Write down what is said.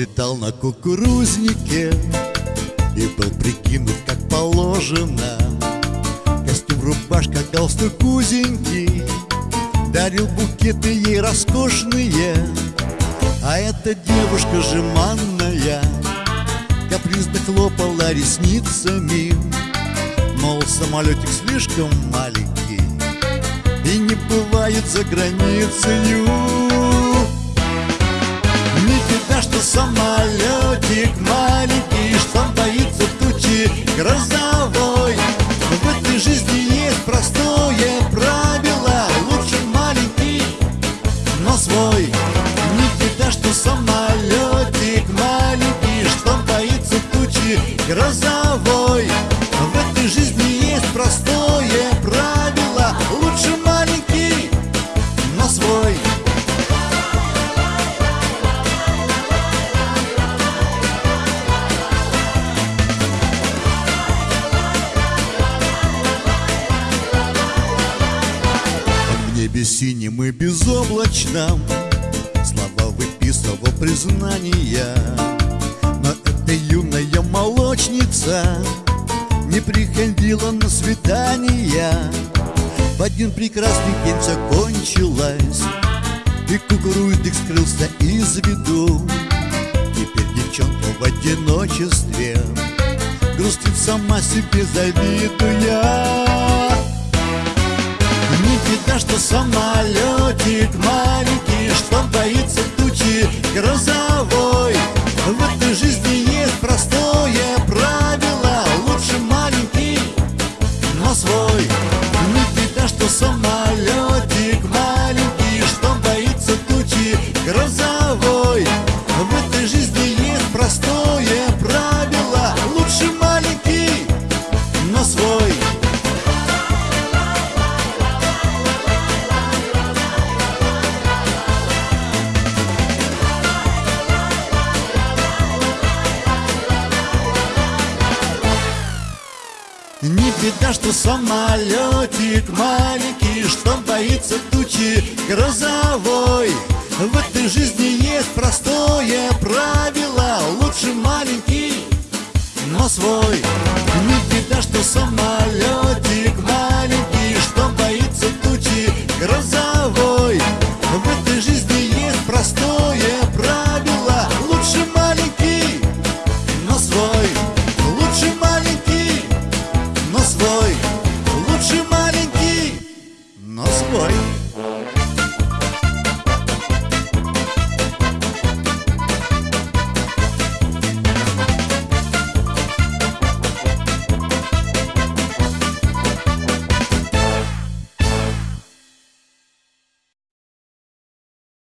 на кукурузнике И был прикинут как положено. Костюм, рубашка, галстук узенький Дарил букеты ей роскошные. А эта девушка жеманная Капризно хлопала ресницами Мол, самолетик слишком маленький И не бывает за границею Беда, что самолетик маленький Что он боится тучи грозовой. В этой жизни есть простое правило Лучше маленький, но свой. Не беда, что самолетик маленький Что он боится тучи грозовой небе синим и безоблачном Слова выписывал признания. Но эта юная молочница Не приходила на свидания В один прекрасный день все кончилось И кукурузник скрылся из виду. Теперь девчонка в одиночестве Грустит сама себе завидуя беда, что самолетик маленький беда, что самолетик маленький Что боится тучи грозовой. В этой жизни есть простое правило Лучше маленький, но свой. Не беда, что самолетик маленький Что боится тучи грозовой. В этой жизни есть простое